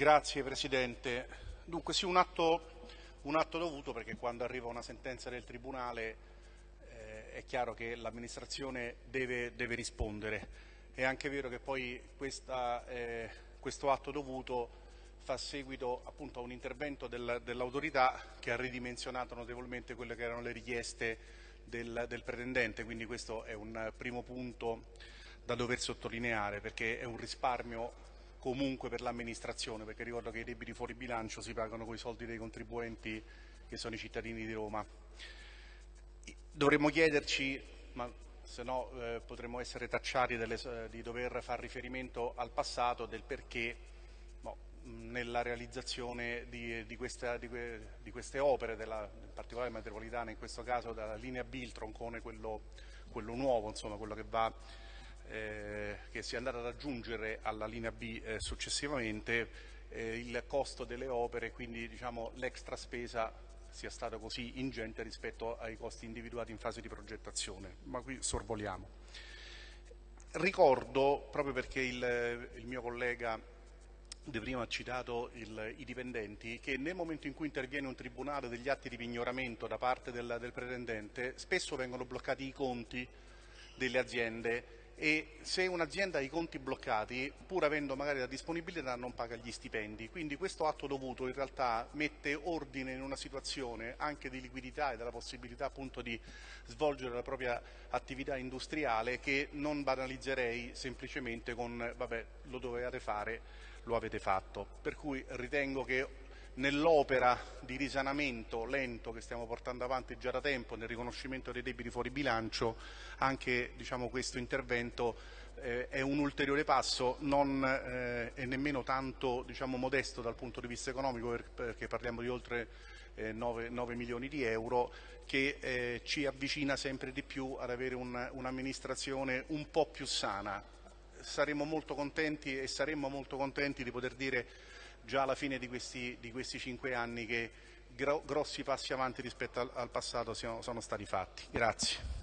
Grazie Presidente. Dunque sì, un atto, un atto, dovuto perché quando arriva una sentenza del Tribunale eh, è chiaro che l'amministrazione deve, deve, rispondere. È anche vero che poi questa, eh, questo atto dovuto fa seguito appunto a un intervento del, dell'autorità che ha ridimensionato notevolmente quelle che erano le richieste del, del pretendente, quindi questo è un primo punto da dover sottolineare perché è un risparmio comunque per l'amministrazione, perché ricordo che i debiti fuori bilancio si pagano con i soldi dei contribuenti che sono i cittadini di Roma. Dovremmo chiederci, ma se no eh, potremmo essere tacciati delle, di dover fare riferimento al passato del perché no, nella realizzazione di, di, questa, di, di queste opere, della, in particolare metropolitana, in questo caso dalla linea B, il troncone, quello, quello nuovo, insomma, quello che va eh, che si è andata ad aggiungere alla linea B eh, successivamente eh, il costo delle opere, quindi diciamo, l'extra spesa sia stata così ingente rispetto ai costi individuati in fase di progettazione, ma qui sorvoliamo. Ricordo, proprio perché il, il mio collega di prima ha citato il, i dipendenti, che nel momento in cui interviene un tribunale degli atti di pignoramento da parte del, del pretendente, spesso vengono bloccati i conti delle aziende e se un'azienda ha i conti bloccati, pur avendo magari la disponibilità, non paga gli stipendi. Quindi questo atto dovuto in realtà mette ordine in una situazione anche di liquidità e della possibilità appunto di svolgere la propria attività industriale che non banalizzerei semplicemente con vabbè lo dovevate fare, lo avete fatto. Per cui ritengo che nell'opera di risanamento lento che stiamo portando avanti già da tempo nel riconoscimento dei debiti fuori bilancio, anche diciamo, questo intervento eh, è un ulteriore passo, non eh, è nemmeno tanto diciamo, modesto dal punto di vista economico perché parliamo di oltre eh, 9, 9, milioni di euro che eh, ci avvicina sempre di più ad avere un'amministrazione un, un po' più sana. Saremo molto contenti e saremmo molto contenti di poter dire già alla fine di questi, di questi cinque anni che gro grossi passi avanti rispetto al, al passato siano, sono stati fatti. Grazie.